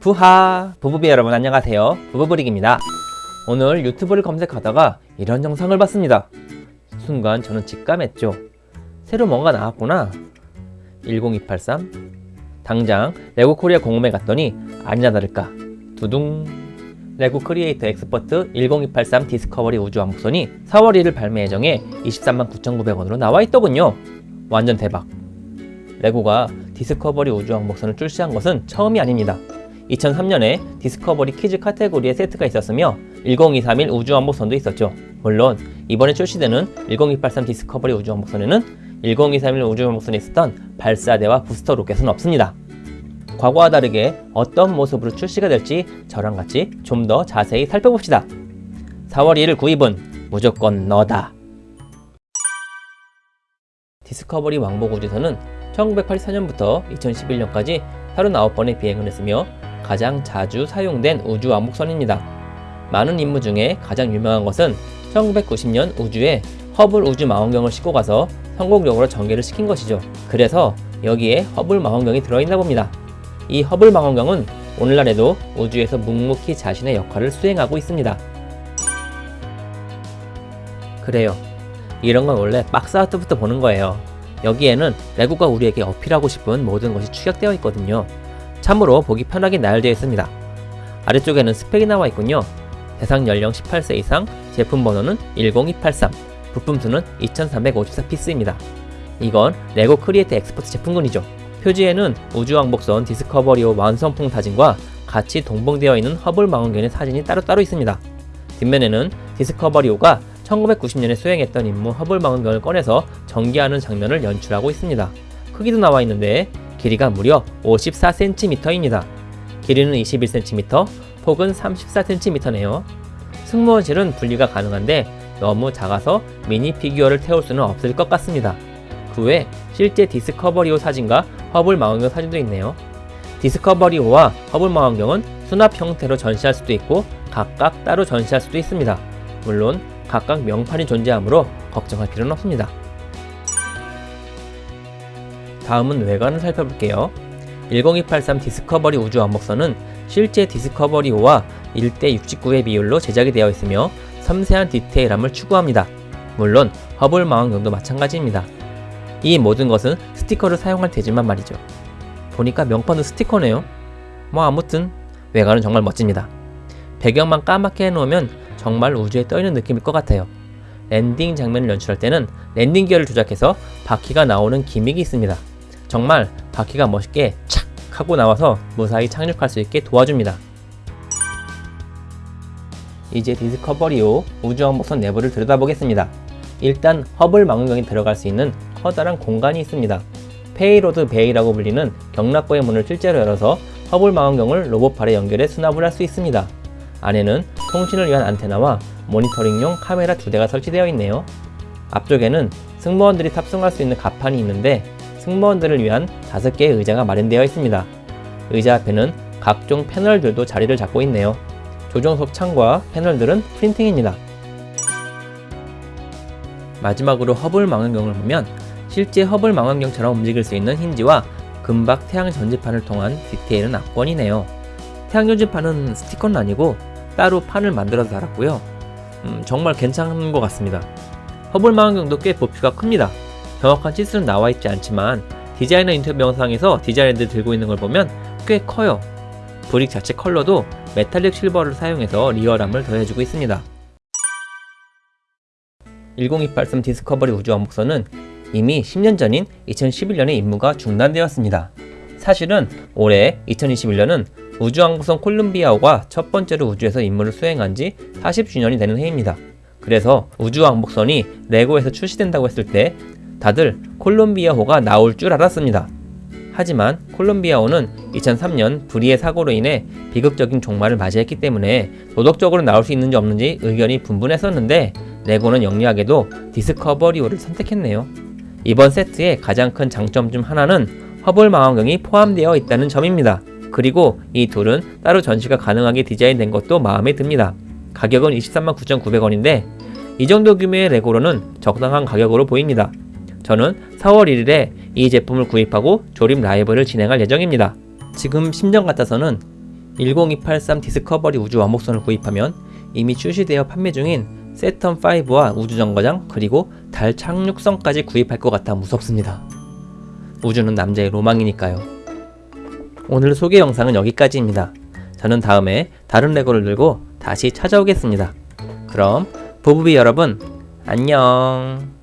부하 부부비 여러분 안녕하세요. 부부브릭입니다. 오늘 유튜브를 검색하다가 이런 영상을 봤습니다. 순간 저는 직감했죠. 새로 뭔가 나왔구나. 10283 당장 레고 코리아 공홈에 갔더니 아니나 다를까. 두둥. 레고 Creator Expert 10283 디스커버리 우주 왕복선이 4월 1일 발매 예정에 23만 9,900원으로 나와 있더군요. 완전 대박. 레고가 디스커버리 우주 왕복선을 출시한 것은 처음이 아닙니다 2003년에 Discovery Kids 카테고리의 세트가 있었으며 10231 우주왕복선도 있었죠. 물론 이번에 출시되는 10283 디스커버리 우주왕복선에는 10231 우주왕복선에 있었던 발사대와 부스터 로켓은 없습니다. 과거와 다르게 어떤 모습으로 출시가 될지 저랑 같이 좀 더 자세히 살펴봅시다. 4월 1일 구입은 무조건 너다. 디스커버리 왕복 우주선은 1984년부터 2011년까지 39번의 비행을 했으며 가장 자주 사용된 우주 왕복선입니다. 많은 임무 중에 가장 유명한 것은 1990년 우주에 허블 우주 망원경을 싣고 가서 성공적으로 전개를 시킨 것이죠. 그래서 여기에 허블 망원경이 들어있나 봅니다. 이 허블 망원경은 오늘날에도 우주에서 묵묵히 자신의 역할을 수행하고 있습니다. 그래요. 이런 건 원래 box art부터 보는 거예요. 여기에는 레고가 우리에게 어필하고 싶은 모든 것이 축약되어 있거든요. 참으로 보기 편하게 나열되어 있습니다. 아래쪽에는 스펙이 나와 있군요. 대상 연령 18세 이상, 제품 번호는 10283, 부품 수는 2354피스입니다. 이건 레고 Creator Expert 제품군이죠. 표지에는 우주왕복선 디스커버리호 완성품 사진과 같이 동봉되어 있는 허블 망원경의 사진이 따로따로 있습니다. 뒷면에는 디스커버리호가 1990년에 수행했던 임무 허블 망원경을 꺼내서 전개하는 장면을 연출하고 있습니다. 크기도 나와 있는데 길이가 무려 54cm입니다. 길이는 21cm, 폭은 34cm네요. 승무원실은 분리가 가능한데 너무 작아서 미니 피규어를 태울 수는 없을 것 같습니다. 그 외 실제 디스커버리호 사진과 허블 망원경 사진도 있네요. 디스커버리호와 허블 망원경은 수납 형태로 전시할 수도 있고 각각 따로 전시할 수도 있습니다. 물론 각각 명판이 존재하므로 걱정할 필요는 없습니다. 다음은 외관을 살펴볼게요. 10283 디스커버리 우주 왕복선은 실제 디스커버리호와 1대 69의 비율로 제작이 되어 있으며 섬세한 디테일함을 추구합니다. 물론 허블 망원경도 마찬가지입니다. 이 모든 것은 스티커를 사용할 테지만 말이죠. 보니까 명판은 스티커네요. 뭐 아무튼 외관은 정말 멋집니다. 배경만 까맣게 해놓으면 정말 우주에 떠있는 느낌일 것 같아요. landing 장면을 연출할 때는 landing gear를 조작해서 바퀴가 나오는 gimmick이 있습니다. 정말 바퀴가 멋있게 착 하고 나와서 무사히 착륙할 수 있게 도와줍니다. 이제 디스커버리호 우주왕복선 내부를 들여다보겠습니다. 일단 허블 망원경이 들어갈 수 있는 커다란 공간이 있습니다. payload bay라고 불리는 격납고의 문을 실제로 열어서 허블 망원경을 로봇팔에 연결해 수납을 할 수 있습니다. 안에는 통신을 위한 안테나와 모니터링용 카메라 두 대가 설치되어 있네요. 앞쪽에는 승무원들이 탑승할 수 있는 갑판이 있는데 승무원들을 위한 5개의 의자가 마련되어 있습니다. 의자 앞에는 각종 패널들도 자리를 잡고 있네요. 조종석 창과 패널들은 printing입니다. 마지막으로 허블 망원경을 보면 실제 허블 망원경처럼 움직일 수 있는 힌지와 금박 태양 전지판을 통한 디테일은 압권이네요. 태양 전지판은 스티커는 아니고 따로 판을 만들어서 달았고요. 음, 정말 괜찮은 것 같습니다. 허블 망원경도 꽤 부피가 큽니다. 정확한 치수는 나와 있지 않지만 디자이너 인터뷰 영상에서 디자이너들 들고 있는 걸 보면 꽤 커요. brick 자체 컬러도 metallic silver를 사용해서 리얼함을 더해주고 있습니다. 10283 디스커버리 우주 왕복선은 이미 10년 전인 2011년에 임무가 중단되었습니다. 사실은 올해 2021년은 우주왕복선 콜룸비아호가 첫 번째로 우주에서 임무를 수행한 지 40주년이 되는 해입니다. 그래서 우주왕복선이 레고에서 출시된다고 했을 때 다들 콜롬비아호가 나올 줄 알았습니다. 하지만 콜롬비아호는 2003년 불의의 사고로 인해 비극적인 종말을 맞이했기 때문에 도덕적으로 나올 수 있는지 없는지 의견이 분분했었는데 레고는 영리하게도 디스커버리호를 선택했네요. 이번 세트의 가장 큰 장점 중 하나는 허블 망원경이 포함되어 있다는 점입니다. 그리고 이 둘은 따로 전시가 가능하게 디자인된 것도 마음에 듭니다. 가격은 23만 9,900원인데 이 정도 규모의 레고로는 적당한 가격으로 보입니다. 저는 4월 1일에 이 제품을 구입하고 조립 라이브를 진행할 예정입니다. 지금 심정 같아서는 10283 디스커버리 우주 왕복선을 구입하면 이미 출시되어 판매 중인 세턴5와 우주정거장 그리고 달 착륙선까지 구입할 것 같아 무섭습니다. 우주는 남자의 로망이니까요. 오늘 소개 영상은 여기까지입니다. 저는 다음에 다른 레고를 들고 다시 찾아오겠습니다. 그럼 부부비 여러분 안녕